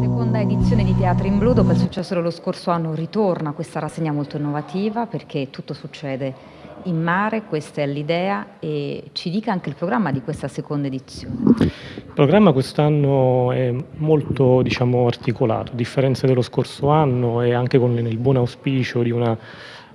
Seconda edizione di Teatri in Blu, dopo il successo dello scorso anno ritorna questa rassegna molto innovativa perché tutto succede in mare, questa è l'idea e ci dica anche il programma di questa seconda edizione. Il programma quest'anno è molto diciamo, articolato, a differenza dello scorso anno e anche con il buon auspicio di una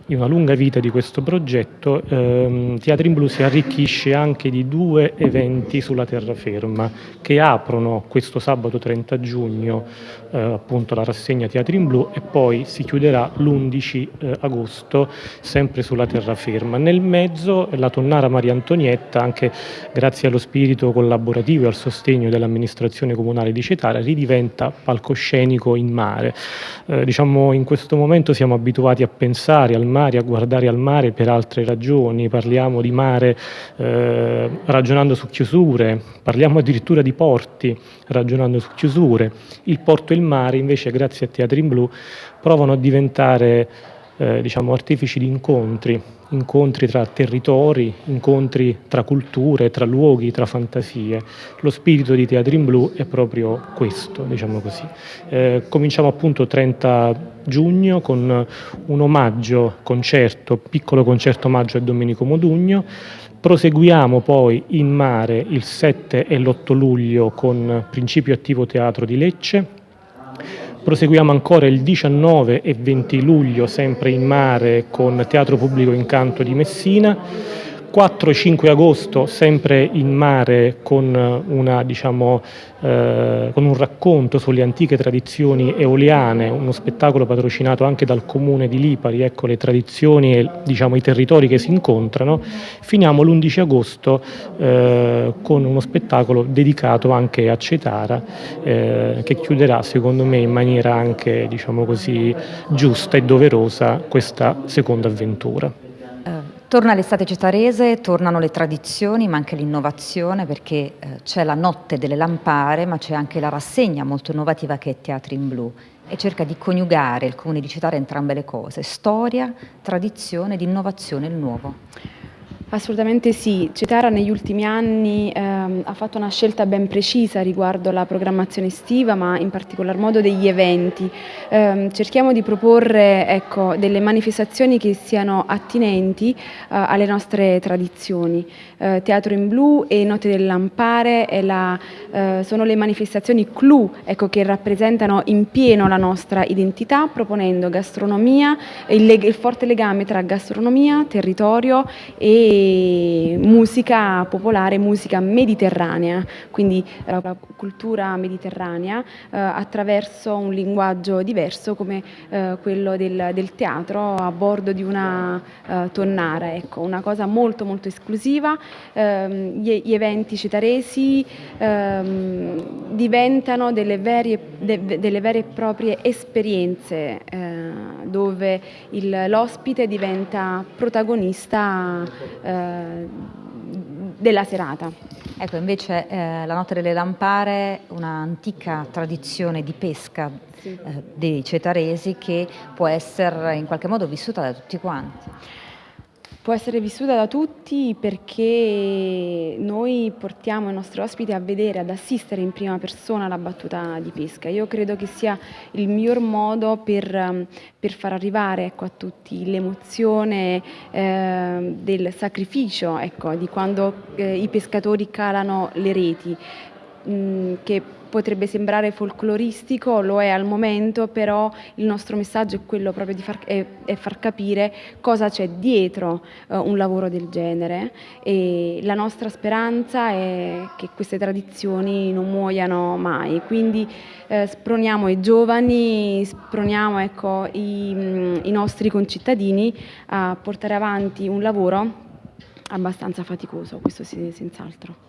di una lunga vita di questo progetto, ehm, Teatri in Blu si arricchisce anche di due eventi sulla terraferma che aprono questo sabato 30 giugno eh, appunto la rassegna Teatri in Blu e poi si chiuderà l'11 eh, agosto sempre sulla terraferma. Nel mezzo la tonnara Maria Antonietta, anche grazie allo spirito collaborativo e al sostegno dell'amministrazione comunale di Cetara, ridiventa palcoscenico in mare. Eh, diciamo in questo momento siamo abituati a pensare al mare, a guardare al mare per altre ragioni, parliamo di mare eh, ragionando su chiusure, parliamo addirittura di porti ragionando su chiusure. Il porto e il mare invece grazie a Teatri in Blu provano a diventare eh, diciamo, artefici di incontri, incontri tra territori, incontri tra culture, tra luoghi, tra fantasie. Lo spirito di Teatri in Blu è proprio questo, diciamo così. Eh, cominciamo appunto 30 giugno con un omaggio concerto, piccolo concerto omaggio a Domenico Modugno, Proseguiamo poi in mare il 7 e l'8 luglio con Principio Attivo Teatro di Lecce, Proseguiamo ancora il 19 e 20 luglio sempre in mare con Teatro Pubblico Incanto di Messina, 4 e 5 agosto sempre in mare con, una, diciamo, eh, con, un racconto sulle antiche tradizioni eoliane, uno spettacolo patrocinato anche dal comune di Lipari, ecco le tradizioni e diciamo, i territori che si incontrano. Finiamo l'11 agosto eh, con uno spettacolo dedicato anche a Cetara eh, che chiuderà secondo me in maniera anche diciamo così, giusta e doverosa questa seconda avventura. Torna l'estate cetarese, tornano le tradizioni, ma anche l'innovazione perché eh, c'è la notte delle lampare, ma c'è anche la rassegna molto innovativa che è Teatri in Blu e cerca di coniugare il comune di Cetare entrambe le cose, storia, tradizione ed innovazione, il nuovo. Assolutamente sì, Cetara negli ultimi anni ehm, ha fatto una scelta ben precisa riguardo la programmazione estiva ma in particolar modo degli eventi. Eh, cerchiamo di proporre ecco, delle manifestazioni che siano attinenti eh, alle nostre tradizioni. Eh, Teatro in Blu e Notte del Lampare la, eh, sono le manifestazioni clou ecco, che rappresentano in pieno la nostra identità proponendo gastronomia, il, il forte legame tra gastronomia, territorio e musica popolare, musica mediterranea, quindi la cultura mediterranea eh, attraverso un linguaggio diverso come eh, quello del, del, teatro a bordo di una eh, tonnara, ecco, una cosa molto molto esclusiva. Ehm, gli, gli, eventi cetaresi ehm, diventano delle vere, de, delle vere, e proprie esperienze eh, dove l'ospite diventa protagonista eh, della serata. Ecco, invece eh, la Notte delle Lampare, un'antica tradizione di pesca sì. eh, dei cetaresi che può essere in qualche modo vissuta da tutti quanti. Può essere vissuta da tutti perché noi portiamo i nostri ospiti a vedere, ad assistere in prima persona la battuta di pesca. Io credo che sia il miglior modo per, ehm, per far arrivare ecco, a tutti l'emozione eh, del sacrificio, ecco, di quando eh, i pescatori calano le reti, mh, mm, che potrebbe sembrare folcloristico, lo è al momento, però il nostro messaggio è quello proprio di far, è, è far capire cosa c'è dietro uh, un lavoro del genere e la nostra speranza è che queste tradizioni non muoiano mai, quindi eh, sproniamo i giovani, sproniamo ecco, i, i nostri concittadini a portare avanti un lavoro abbastanza faticoso, questo senz'altro.